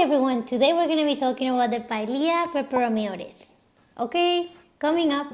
Everyone, today we're going to be talking about the Pilea peperomioides. Okay, coming up.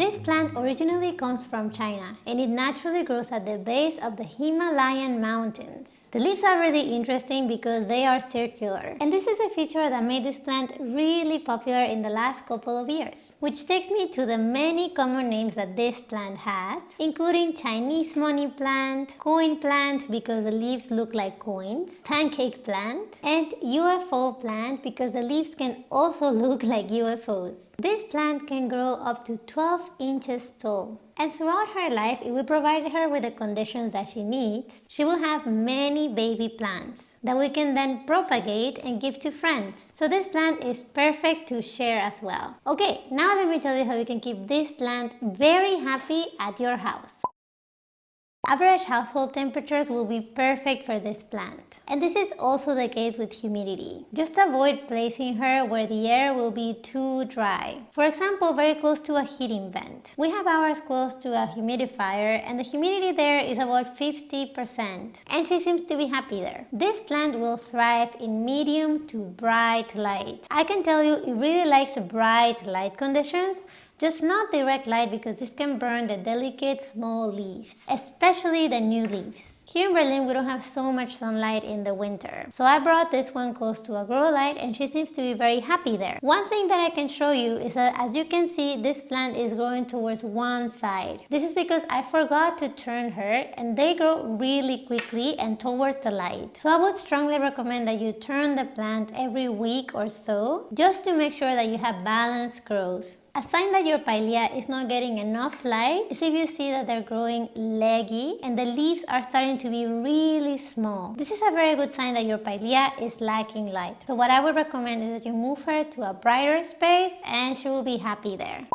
This plant originally comes from China and it naturally grows at the base of the Himalayan mountains. The leaves are really interesting because they are circular and this is a feature that made this plant really popular in the last couple of years. Which takes me to the many common names that this plant has including Chinese money plant, coin plant because the leaves look like coins, pancake plant and UFO plant because the leaves can also look like UFOs. This plant can grow up to 12 inches tall. And throughout her life, if we provide her with the conditions that she needs, she will have many baby plants that we can then propagate and give to friends. So this plant is perfect to share as well. Okay, now let me tell you how you can keep this plant very happy at your house. Average household temperatures will be perfect for this plant. And this is also the case with humidity. Just avoid placing her where the air will be too dry. For example, very close to a heating vent. We have ours close to a humidifier and the humidity there is about 50% and she seems to be happy there. This plant will thrive in medium to bright light. I can tell you it really likes bright light conditions just not direct light because this can burn the delicate small leaves, especially the new leaves. Here in Berlin, we don't have so much sunlight in the winter. So I brought this one close to a grow light and she seems to be very happy there. One thing that I can show you is that as you can see, this plant is growing towards one side. This is because I forgot to turn her and they grow really quickly and towards the light. So I would strongly recommend that you turn the plant every week or so just to make sure that you have balanced growth. A sign that your pilea is not getting enough light is if you see that they're growing leggy and the leaves are starting to be really small. This is a very good sign that your pilea is lacking light. So what I would recommend is that you move her to a brighter space and she will be happy there.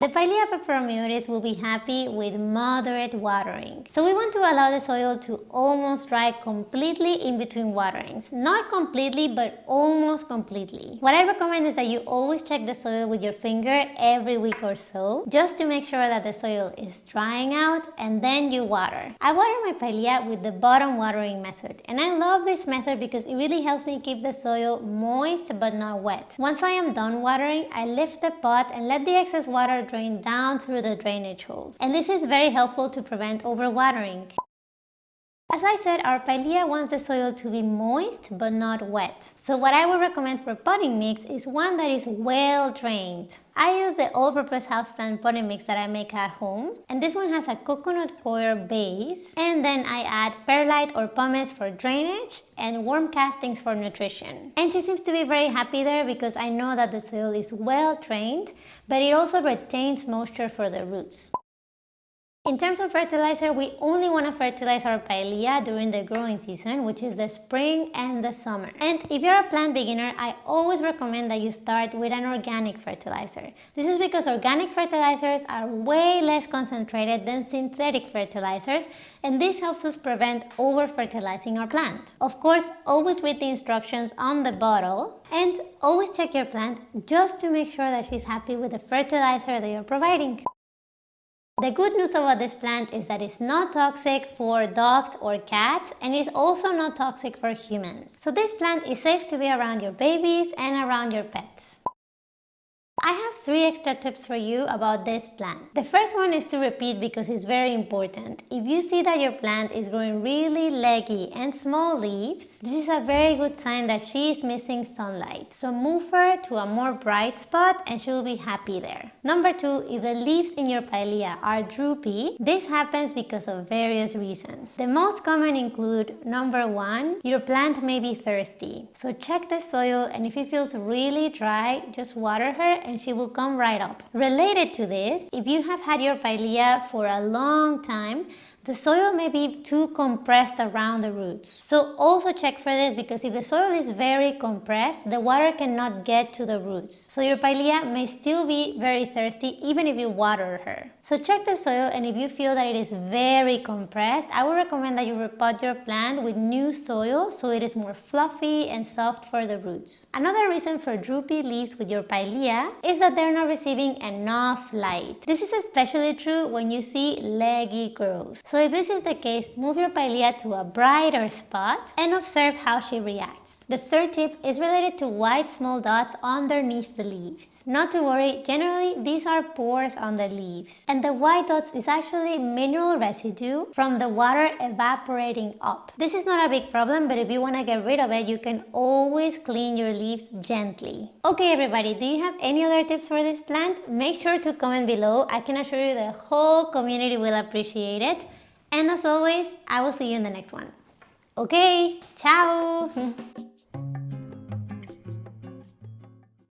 The Pilea peperomioides will be happy with moderate watering. So we want to allow the soil to almost dry completely in between waterings. Not completely, but almost completely. What I recommend is that you always check the soil with your finger every week or so, just to make sure that the soil is drying out and then you water. I water my Pilea with the bottom watering method. And I love this method because it really helps me keep the soil moist but not wet. Once I am done watering, I lift the pot and let the excess water drain down through the drainage holes. And this is very helpful to prevent overwatering. As I said, our pilea wants the soil to be moist but not wet. So what I would recommend for potting mix is one that is well drained. I use the all-purpose houseplant potting mix that I make at home. And this one has a coconut coir base. And then I add perlite or pumice for drainage and worm castings for nutrition. And she seems to be very happy there because I know that the soil is well drained, but it also retains moisture for the roots. In terms of fertilizer, we only want to fertilize our pilea during the growing season, which is the spring and the summer. And if you're a plant beginner, I always recommend that you start with an organic fertilizer. This is because organic fertilizers are way less concentrated than synthetic fertilizers, and this helps us prevent over-fertilizing our plant. Of course, always read the instructions on the bottle, and always check your plant just to make sure that she's happy with the fertilizer that you're providing. The good news about this plant is that it's not toxic for dogs or cats and it's also not toxic for humans. So this plant is safe to be around your babies and around your pets. I have three extra tips for you about this plant. The first one is to repeat because it's very important. If you see that your plant is growing really leggy and small leaves, this is a very good sign that she is missing sunlight. So move her to a more bright spot and she will be happy there. Number two, if the leaves in your pilea are droopy, this happens because of various reasons. The most common include number one, your plant may be thirsty. So check the soil and if it feels really dry, just water her and she will come right up. Related to this, if you have had your pilea for a long time, the soil may be too compressed around the roots. So also check for this because if the soil is very compressed, the water cannot get to the roots. So your pilea may still be very thirsty even if you water her. So check the soil and if you feel that it is very compressed, I would recommend that you repot your plant with new soil so it is more fluffy and soft for the roots. Another reason for droopy leaves with your pilea is that they're not receiving enough light. This is especially true when you see leggy growth. So So if this is the case, move your pilea to a brighter spot and observe how she reacts. The third tip is related to white small dots underneath the leaves. Not to worry, generally these are pores on the leaves. And the white dots is actually mineral residue from the water evaporating up. This is not a big problem, but if you want to get rid of it, you can always clean your leaves gently. Okay everybody, do you have any other tips for this plant? Make sure to comment below. I can assure you the whole community will appreciate it. And as always, I will see you in the next one. Okay, ciao!